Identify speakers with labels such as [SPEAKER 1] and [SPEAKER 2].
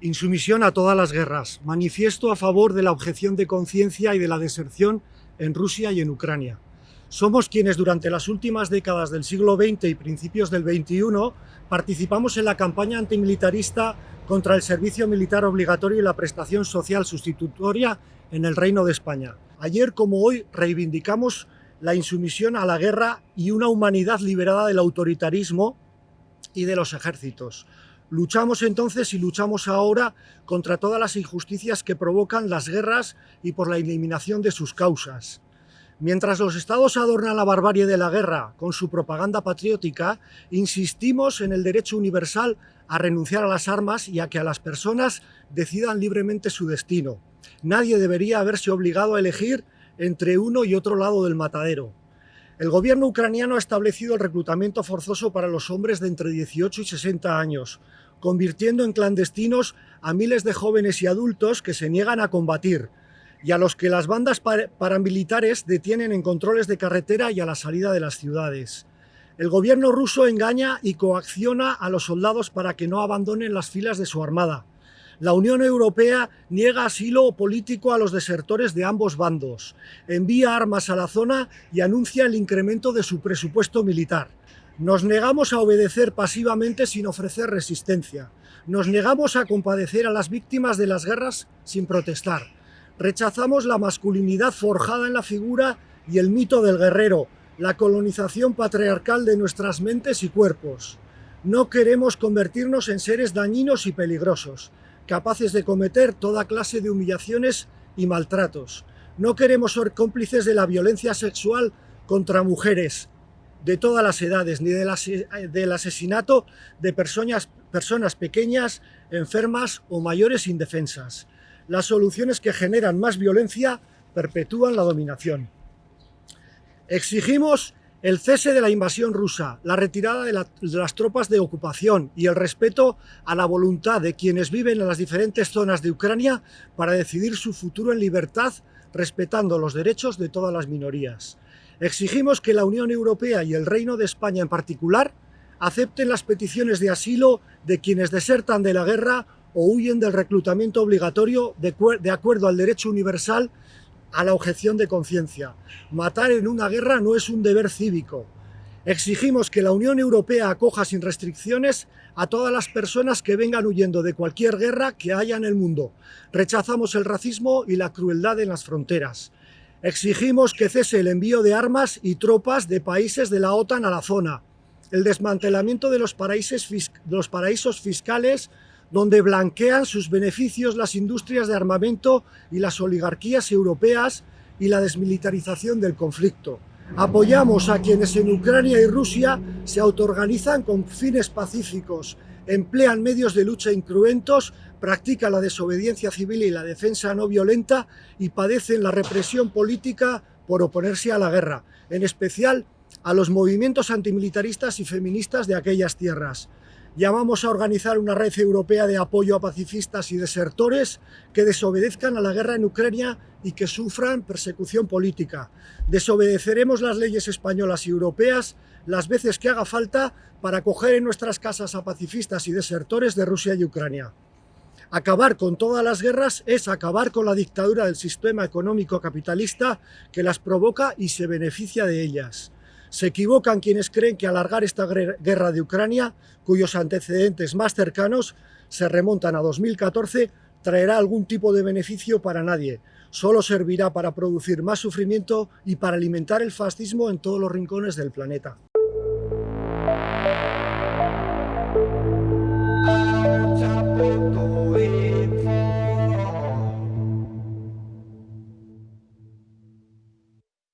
[SPEAKER 1] Insumisión a todas las guerras. Manifiesto a favor de la objeción de conciencia y de la deserción en Rusia y en Ucrania. Somos quienes durante las últimas décadas del siglo XX y principios del XXI participamos en la campaña antimilitarista contra el servicio militar obligatorio y la prestación social sustitutoria en el Reino de España. Ayer como hoy reivindicamos la insumisión a la guerra y una humanidad liberada del autoritarismo y de los ejércitos. Luchamos entonces y luchamos ahora contra todas las injusticias que provocan las guerras y por la eliminación de sus causas. Mientras los estados adornan la barbarie de la guerra con su propaganda patriótica, insistimos en el derecho universal a renunciar a las armas y a que a las personas decidan libremente su destino. Nadie debería haberse obligado a elegir entre uno y otro lado del matadero. El gobierno ucraniano ha establecido el reclutamiento forzoso para los hombres de entre 18 y 60 años, convirtiendo en clandestinos a miles de jóvenes y adultos que se niegan a combatir, y a los que las bandas paramilitares detienen en controles de carretera y a la salida de las ciudades. El gobierno ruso engaña y coacciona a los soldados para que no abandonen las filas de su armada. La Unión Europea niega asilo político a los desertores de ambos bandos, envía armas a la zona y anuncia el incremento de su presupuesto militar. Nos negamos a obedecer pasivamente sin ofrecer resistencia. Nos negamos a compadecer a las víctimas de las guerras sin protestar. Rechazamos la masculinidad forjada en la figura y el mito del guerrero, la colonización patriarcal de nuestras mentes y cuerpos. No queremos convertirnos en seres dañinos y peligrosos capaces de cometer toda clase de humillaciones y maltratos. No queremos ser cómplices de la violencia sexual contra mujeres de todas las edades, ni del, asesinato de personas, personas pequeñas, enfermas o mayores indefensas. Las soluciones que generan más violencia perpetúan la dominación. Exigimos el cese de la invasión rusa, la retirada de, las tropas de ocupación y el respeto a la voluntad de quienes viven en las diferentes zonas de Ucrania para decidir su futuro en libertad, respetando los derechos de todas las minorías. Exigimos que la Unión Europea y el Reino de España en particular acepten las peticiones de asilo de quienes desertan de la guerra o huyen del reclutamiento obligatorio de acuerdo al derecho universal a la objeción de conciencia. Matar en una guerra no es un deber cívico. Exigimos que la Unión Europea acoja sin restricciones a todas las personas que vengan huyendo de cualquier guerra que haya en el mundo. Rechazamos el racismo y la crueldad en las fronteras. Exigimos que cese el envío de armas y tropas de países de la OTAN a la zona, el desmantelamiento de los paraísos, fiscales donde blanquean sus beneficios las industrias de armamento y las oligarquías europeas y la desmilitarización del conflicto. Apoyamos a quienes en Ucrania y Rusia se autoorganizan con fines pacíficos, emplean medios de lucha incruentos, practican la desobediencia civil y la defensa no violenta y padecen la represión política por oponerse a la guerra, en especial a los movimientos antimilitaristas y feministas de aquellas tierras. Llamamos a organizar una red europea de apoyo a pacifistas y desertores que desobedezcan a la guerra en Ucrania y que sufran persecución política. Desobedeceremos las leyes españolas y europeas las veces que haga falta para acoger en nuestras casas a pacifistas y desertores de Rusia y Ucrania. Acabar con todas las guerras es acabar con la dictadura del sistema económico capitalista que las provoca y se beneficia de ellas. Se equivocan quienes creen que alargar esta guerra de Ucrania, cuyos antecedentes más cercanos se remontan a 2014, traerá algún tipo de beneficio para nadie. Solo servirá para producir más sufrimiento y para alimentar el fascismo en todos los rincones del planeta. Thank you.